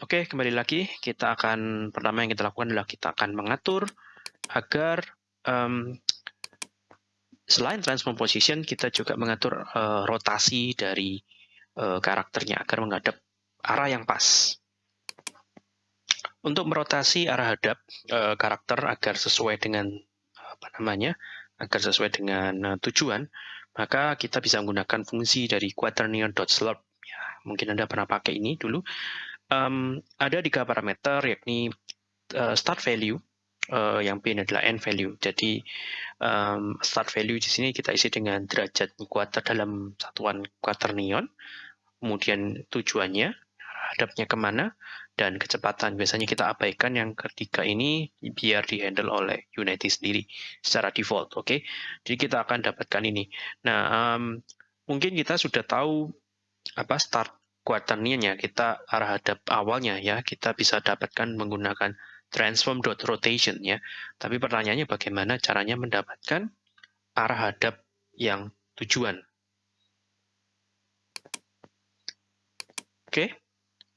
Oke, kembali lagi kita akan pertama yang kita lakukan adalah kita akan mengatur agar um, selain transform position kita juga mengatur uh, rotasi dari uh, karakternya agar menghadap arah yang pas. Untuk merotasi arah hadap uh, karakter agar sesuai dengan apa namanya, agar sesuai dengan uh, tujuan, maka kita bisa menggunakan fungsi dari quaternion dot slurp. Ya, mungkin Anda pernah pakai ini dulu. Um, ada tiga parameter yakni uh, start value, uh, yang ini adalah end value. Jadi um, start value di sini kita isi dengan derajat kuarter dalam satuan quaternion, kemudian tujuannya, hadapnya ke mana, dan kecepatan. Biasanya kita abaikan yang ketiga ini biar dihandle oleh Unity sendiri secara default. Oke, okay? jadi kita akan dapatkan ini. Nah, um, mungkin kita sudah tahu apa start quaternionnya kita arah hadap awalnya ya kita bisa dapatkan menggunakan transform dot rotation ya. Tapi pertanyaannya bagaimana caranya mendapatkan arah hadap yang tujuan. Oke, okay.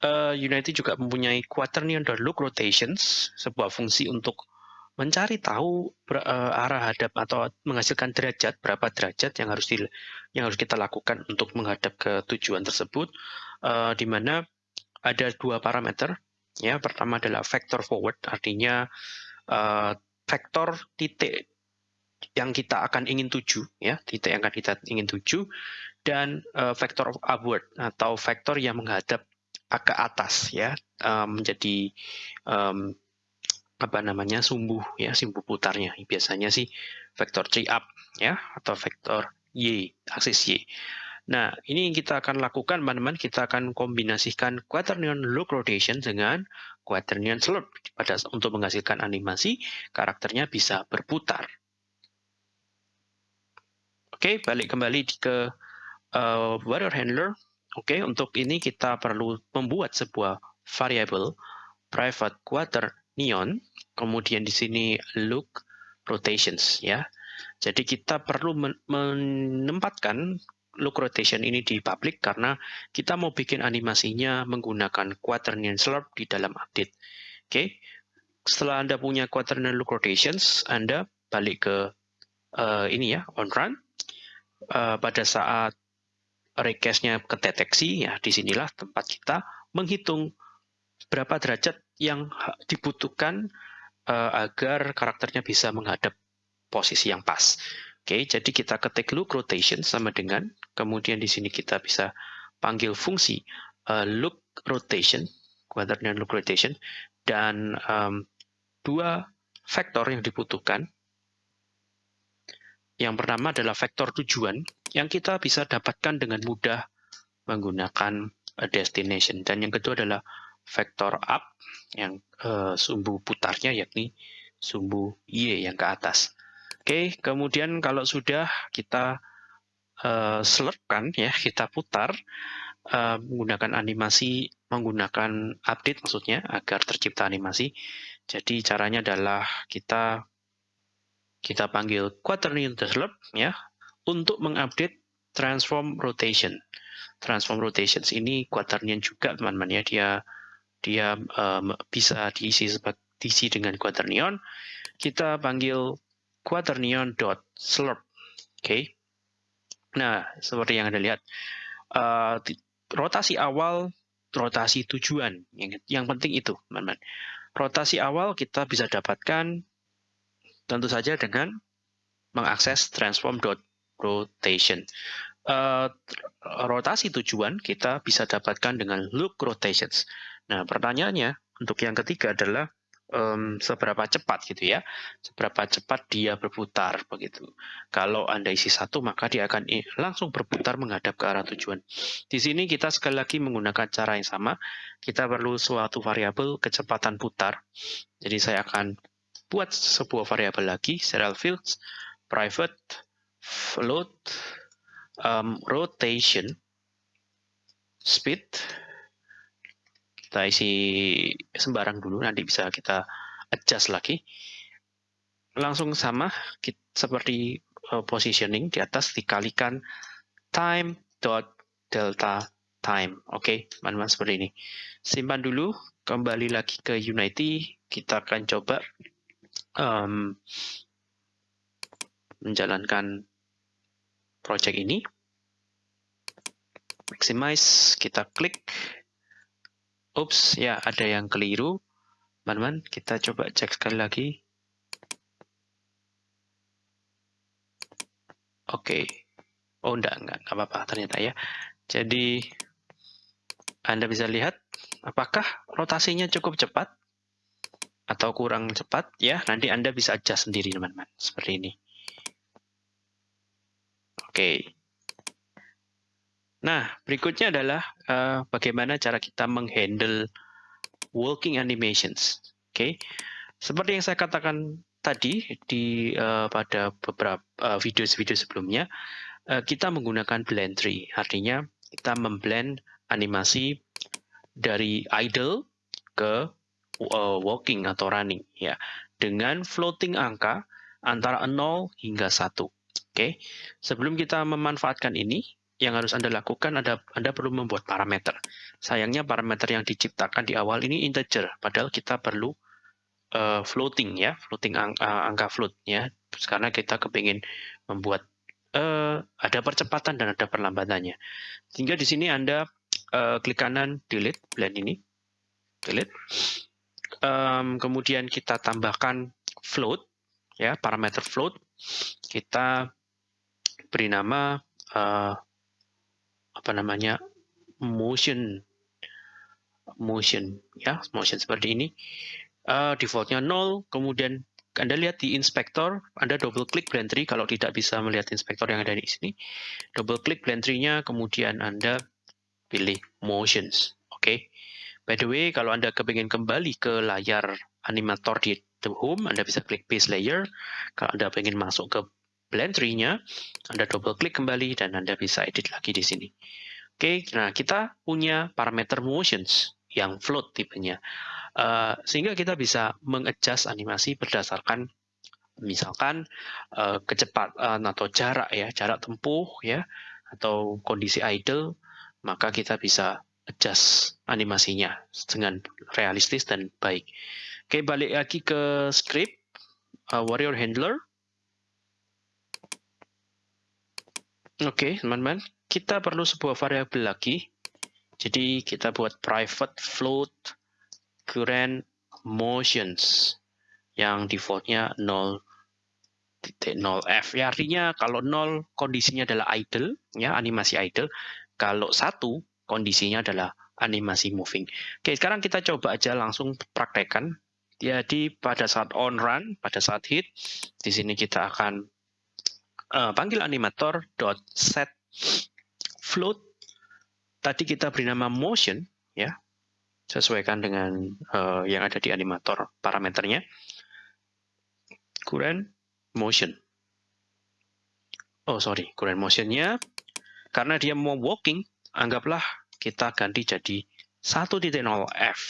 uh, Unity juga mempunyai quaternion dot look rotations, sebuah fungsi untuk mencari tahu uh, arah hadap atau menghasilkan derajat berapa derajat yang harus di, yang harus kita lakukan untuk menghadap ke tujuan tersebut, uh, di mana ada dua parameter. Ya, pertama adalah vector forward, artinya uh, vektor titik yang kita akan ingin tuju, ya, titik yang akan kita ingin tuju, dan uh, vektor upward atau vektor yang menghadap ke atas ya uh, menjadi um, apa namanya sumbu ya sumbu putarnya biasanya sih vektor tree up ya atau vektor y aksis y. Nah ini yang kita akan lakukan teman-teman kita akan kombinasikan quaternion look rotation dengan quaternion slope pada untuk menghasilkan animasi karakternya bisa berputar. Oke balik kembali ke uh, warrior handler. Oke, untuk ini kita perlu membuat sebuah variable private quarter neon, kemudian di sini look rotations ya. Jadi kita perlu menempatkan look rotation ini di public karena kita mau bikin animasinya menggunakan quaternion slurp di dalam update. Oke. Okay. Setelah Anda punya quaternion look rotations, Anda balik ke uh, ini ya, on run. Uh, pada saat request-nya ya di sinilah tempat kita menghitung berapa derajat yang dibutuhkan uh, agar karakternya bisa menghadap posisi yang pas. Oke, okay, jadi kita ketik look rotation sama dengan, kemudian di sini kita bisa panggil fungsi uh, look rotation, kuadratnya look rotation, dan um, dua vektor yang dibutuhkan. Yang pertama adalah vektor tujuan, yang kita bisa dapatkan dengan mudah menggunakan destination. Dan yang kedua adalah vektor up yang uh, sumbu putarnya yakni sumbu Y yang ke atas. Oke, kemudian kalau sudah kita uh, selipkan ya, kita putar uh, menggunakan animasi, menggunakan update maksudnya agar tercipta animasi. Jadi caranya adalah kita kita panggil quaternion slurp ya untuk mengupdate transform rotation. Transform rotations ini quaternion juga teman-teman ya, dia dia um, bisa diisi diisi dengan quaternion. Kita panggil quaternion dot slurp. Oke. Okay. Nah, seperti yang Anda lihat, uh, rotasi awal, rotasi tujuan. Yang, yang penting itu, teman-teman. Rotasi awal kita bisa dapatkan tentu saja dengan mengakses transform dot rotation. Uh, rotasi tujuan kita bisa dapatkan dengan look rotations. Nah, pertanyaannya untuk yang ketiga adalah um, seberapa cepat gitu ya, seberapa cepat dia berputar begitu. Kalau anda isi satu maka dia akan langsung berputar menghadap ke arah tujuan. Di sini kita sekali lagi menggunakan cara yang sama. Kita perlu suatu variabel kecepatan putar. Jadi saya akan buat sebuah variabel lagi, serial fields, private float um, rotation speed kita isi sembarang dulu nanti bisa kita adjust lagi langsung sama kita, seperti uh, positioning di atas dikalikan time dot delta time. Oke, okay, teman-teman seperti ini. Simpan dulu, kembali lagi ke Unity. Kita akan coba um, menjalankan project ini. Maximize, kita klik. Ups, ya ada yang keliru. Teman-teman, kita coba cek sekali lagi. Oke. Okay. Oh, enggak, enggak, enggak apa-apa ternyata ya. Jadi, Anda bisa lihat apakah rotasinya cukup cepat atau kurang cepat ya. Nanti Anda bisa adjust sendiri teman-teman. Seperti ini. Oke. Nah, berikutnya adalah uh, bagaimana cara kita menghandle walking animations. Oke. Seperti yang saya katakan tadi di uh, pada beberapa uh, video-video sebelumnya, uh, kita menggunakan blend tree. Artinya kita memblend animasi dari idle ke uh, walking atau running ya dengan floating angka antara 0 hingga 1. Oke. Okay? Sebelum kita memanfaatkan ini, yang harus Anda lakukan Anda Anda perlu membuat parameter. Sayangnya parameter yang diciptakan di awal ini integer, padahal kita perlu uh, floating ya, floating ang, uh, angka float ya. Karena kita kepingin membuat uh, ada percepatan dan ada perlambatannya. Sehingga di sini Anda uh, klik kanan delete blend ini, delete. Um, kemudian kita tambahkan float, ya parameter float. Kita beri nama uh, apa namanya motion, motion, ya motion seperti ini. Uh, defaultnya 0, kemudian anda lihat di inspektor, Anda double klik blend tree kalau tidak bisa melihat inspektor yang ada di sini. Double klik blend tree-nya, kemudian Anda pilih motions. Oke. Okay. By the way, kalau Anda kepingin kembali ke layar animator di the home, Anda bisa klik base layer. Kalau Anda ingin masuk ke blend tree-nya, Anda double klik kembali dan Anda bisa edit lagi di sini. Oke, okay, nah kita punya parameter motions yang float tipenya. Uh, sehingga kita bisa mengadjust animasi berdasarkan misalkan uh, kecepatan atau jarak ya, jarak tempuh ya, atau kondisi idle, maka kita bisa adjust animasinya dengan realistis dan baik. Oke, balik lagi ke script uh, warrior handler. Oke, teman-teman, kita perlu sebuah variabel lagi. Jadi kita buat private float current motions. Yang defaultnya 0 0f ya artinya kalau 0 kondisinya adalah idle ya animasi idle. Kalau satu kondisinya adalah animasi moving. Oke sekarang kita coba aja langsung praktekkan. Jadi pada saat on run pada saat hit di sini kita akan uh, panggil animator dot set float tadi kita beri nama motion ya sesuaikan dengan uh, yang ada di animator parameternya. Current motion. Oh sorry, current motionnya karena dia mau walking, anggaplah kita ganti jadi 1.0f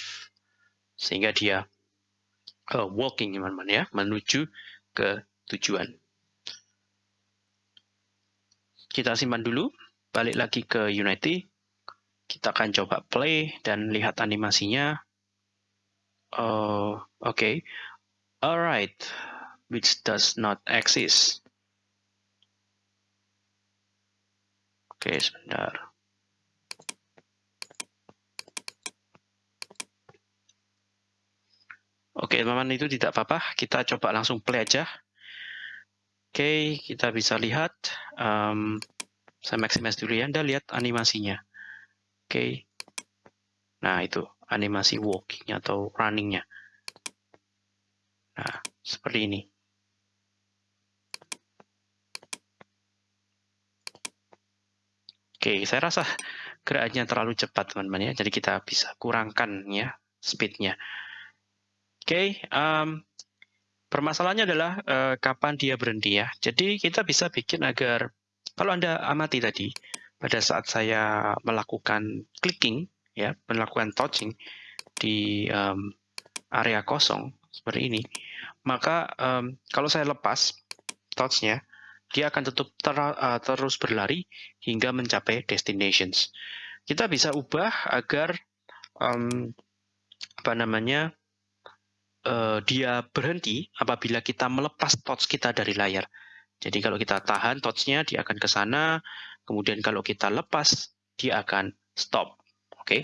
sehingga dia uh, walking teman-teman ya menuju ke tujuan. Kita simpan dulu, balik lagi ke Unity, kita akan coba play dan lihat animasinya. Uh, Oke, okay. alright, which does not exist. Oke, okay, sebentar. Oke, teman-teman itu tidak apa-apa. Kita coba langsung play aja. Oke, kita bisa lihat. Um, saya maximize dulu ya. Anda lihat animasinya. Oke. Nah, itu animasi walking atau runningnya. Nah, seperti ini. Oke, saya rasa gerakannya terlalu cepat, teman-teman ya. Jadi kita bisa kurangkan ya speednya. Oke, um, permasalahannya adalah uh, kapan dia berhenti ya. Jadi kita bisa bikin agar kalau Anda amati tadi, pada saat saya melakukan clicking, ya, melakukan touching di um, area kosong seperti ini, maka um, kalau saya lepas touchnya, dia akan tetap ter, uh, terus berlari hingga mencapai destinations. kita bisa ubah agar um, apa namanya uh, dia berhenti apabila kita melepas touch kita dari layar. Jadi kalau kita tahan touchnya dia akan ke sana, kemudian kalau kita lepas dia akan stop. Oke. Okay?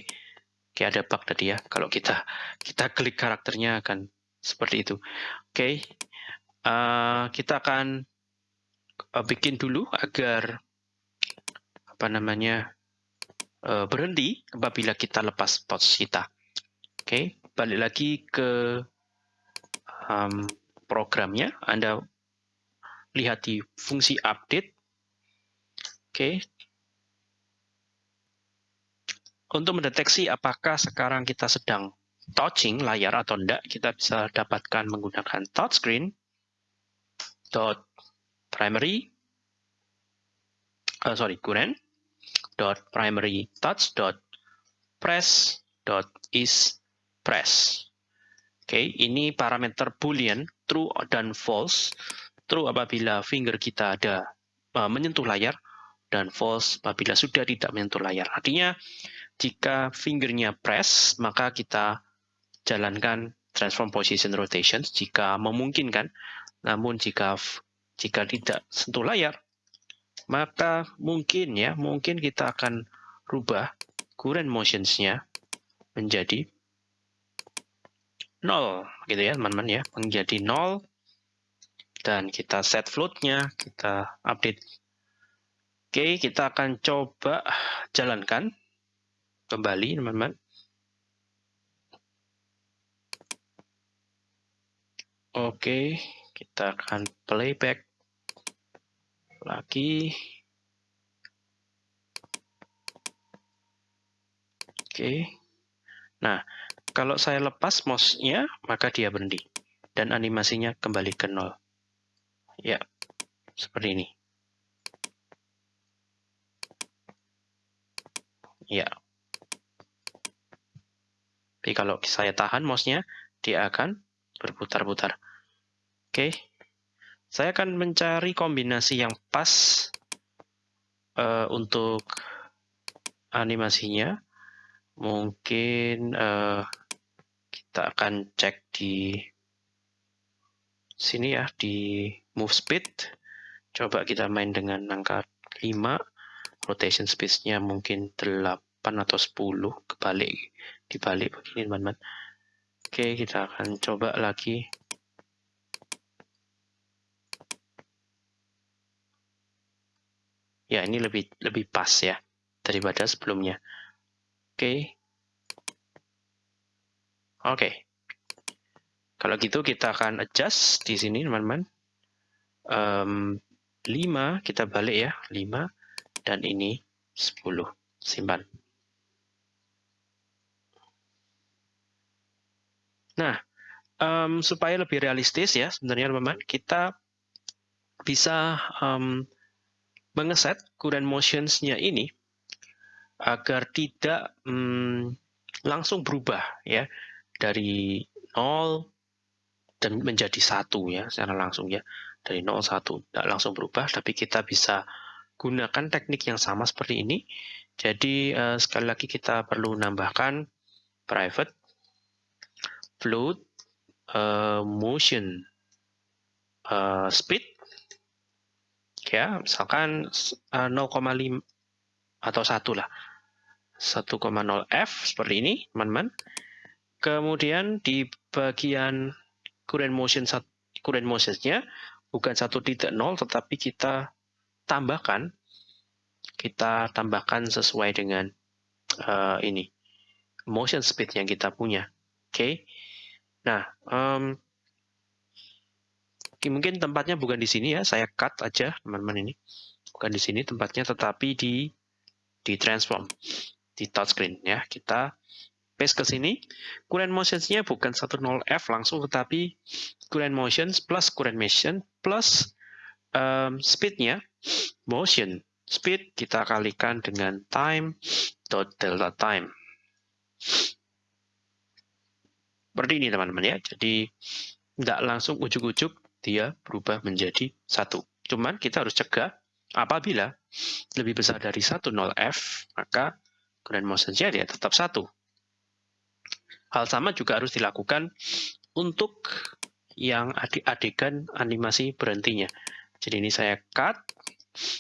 Kayak ada bug tadi ya. Kalau kita kita klik karakternya akan seperti itu. Oke. Okay. Uh, kita akan uh, bikin dulu agar apa namanya uh, berhenti apabila kita lepas touch kita. Oke, okay. balik lagi ke um, programnya. Anda lihat di fungsi update. Oke. Okay. Untuk mendeteksi apakah sekarang kita sedang touching layar atau tidak, kita bisa dapatkan menggunakan touchscreen dot primary uh, sorry current dot primary touch dot press dot is press okay, ini parameter boolean true dan false. True apabila finger kita ada uh, menyentuh layar dan false apabila sudah tidak menyentuh layar. Artinya jika fingernya press, maka kita jalankan transform position rotation jika memungkinkan. Namun jika jika tidak sentuh layar, maka mungkin ya, mungkin kita akan rubah current motions-nya menjadi nol gitu ya teman-teman ya. Menjadi nol. Dan kita set float-nya kita update. Oke kita akan coba jalankan kembali teman-teman. Oke kita akan playback lagi. Oke. Nah kalau saya lepas mouse-nya, maka dia berhenti. Dan animasinya kembali ke nol. Ya, seperti ini. Ya. Tapi kalau saya tahan mouse-nya, dia akan berputar-putar. Oke. Saya akan mencari kombinasi yang pas uh, untuk animasinya. Mungkin uh, kita akan cek di sini ya di move speed. Coba kita main dengan angka 5 rotation speed-nya mungkin 8 atau 10 kebalik dibalik begini teman-teman. Oke kita akan coba lagi. Ya ini lebih lebih pas ya daripada sebelumnya oke Oke. Kalau gitu kita akan adjust di sini teman-teman. Um, 5 kita balik ya, 5 dan ini 10. Simpan. Nah, um, supaya lebih realistis ya sebenarnya teman-teman, kita bisa um, mengeset current motions-nya ini agar tidak um, langsung berubah ya dari 0 dan menjadi satu ya secara langsung ya. Dari 0 1 tidak langsung berubah tapi kita bisa gunakan teknik yang sama seperti ini. Jadi uh, sekali lagi kita perlu nambahkan private float uh, motion uh, speed ya misalkan uh, 0,5 atau satu lah 1,0 f seperti ini teman-teman Kemudian di bagian current motion current motionsnya bukan satu titik nol, tetapi kita tambahkan kita tambahkan sesuai dengan uh, ini motion speed yang kita punya. Oke. Okay? Nah, um, mungkin tempatnya bukan di sini ya, saya cut aja teman-teman ini. Bukan di sini tempatnya, tetapi di di transform di touchscreen ya. Kita paste ke sini. Current motions-nya bukan 10F langsung, tetapi current motions plus current motion plus um, speed-nya, motion. Speed kita kalikan dengan time dot delta time. Seperti ini teman-teman ya. Jadi tidak langsung ujuk-ujuk dia berubah menjadi satu. Cuman kita harus cegah apabila lebih besar dari 10F, maka ground motion Z ya tetap satu. Hal sama juga harus dilakukan untuk yang adegan animasi berhentinya. Jadi ini saya cut,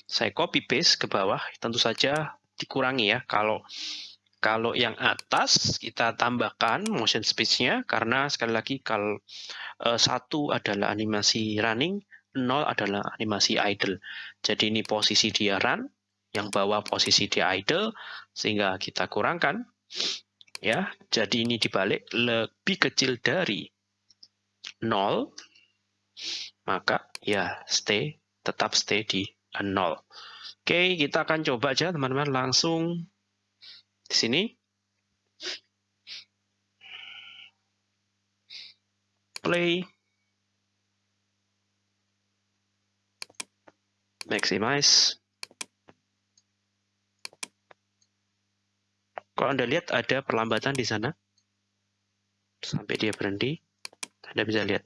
saya copy paste ke bawah, tentu saja dikurangi ya. Kalau kalau yang atas kita tambahkan motion speed-nya karena sekali lagi kalau uh, satu adalah animasi running, nol adalah animasi idle. Jadi ini posisi dia run, yang bawah posisi dia idle sehingga kita kurangkan ya. Jadi ini dibalik lebih kecil dari nol maka ya stay tetap stay di nol. Oke, kita akan coba aja teman-teman langsung di sini. Play. Maximize. Kalau Anda lihat ada perlambatan di sana. Sampai dia berhenti. Anda bisa lihat.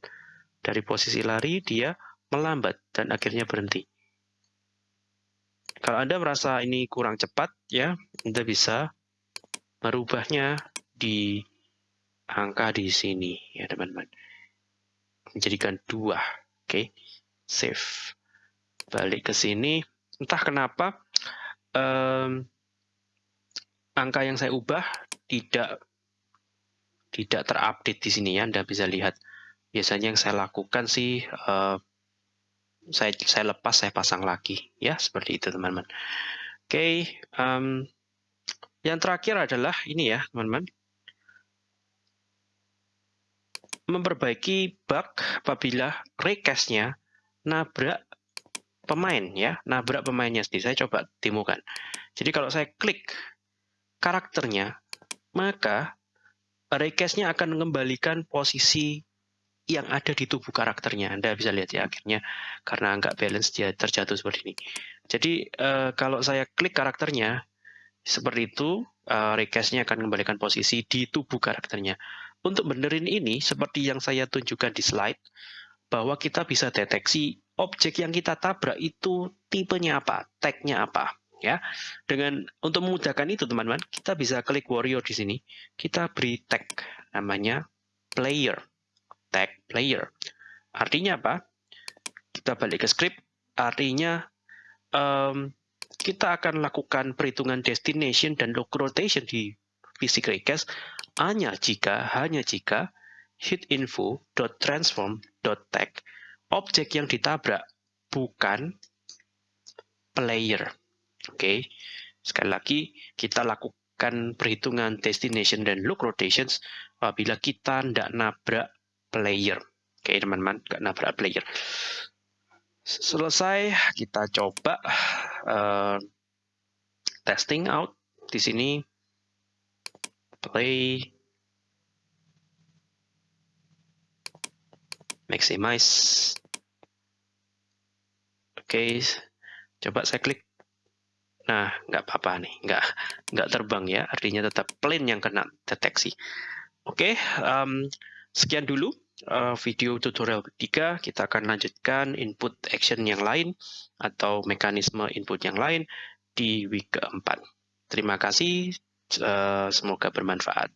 Dari posisi lari, dia melambat dan akhirnya berhenti. Kalau Anda merasa ini kurang cepat, ya, Anda bisa merubahnya di angka di sini, ya teman-teman. Menjadikan dua, oke, okay. save. Balik ke sini, entah kenapa um, angka yang saya ubah tidak tidak terupdate di sini ya, Anda bisa lihat. Biasanya yang saya lakukan sih uh, saya saya lepas saya pasang lagi ya seperti itu teman-teman. Oke okay, um, yang terakhir adalah ini ya teman-teman. Memperbaiki bug apabila recastnya nabrak pemain ya nabrak pemainnya sendiri. Saya coba demokan. Jadi kalau saya klik karakternya maka recastnya akan mengembalikan posisi yang ada di tubuh karakternya. Anda bisa lihat ya akhirnya karena nggak balance dia terjatuh seperti ini. Jadi uh, kalau saya klik karakternya seperti itu, recastnya akan mengembalikan posisi di tubuh karakternya. Untuk benerin ini, seperti yang saya tunjukkan di slide, bahwa kita bisa deteksi objek yang kita tabrak itu tipenya apa, tagnya apa. Ya, dengan untuk memudahkan itu teman-teman, kita bisa klik warrior di sini, kita beri tag namanya player tag player. Artinya apa? Kita balik ke script, artinya um, kita akan lakukan perhitungan destination dan log rotation di physics request hanya jika hanya jika hit tag objek yang ditabrak bukan player. Oke. Okay. Sekali lagi kita lakukan perhitungan destination dan log rotations apabila kita tidak nabrak player. Oke teman-teman, nggak nabrak player. Selesai, kita coba uh, testing out di sini. Play, maximize. Oke, coba saya klik. Nah, nggak apa-apa nih, nggak nggak terbang ya, artinya tetap plane yang kena deteksi. Oke, um, sekian dulu uh, video tutorial ketiga, kita akan lanjutkan input action yang lain atau mekanisme input yang lain di week keempat. Terima kasih, uh, semoga bermanfaat.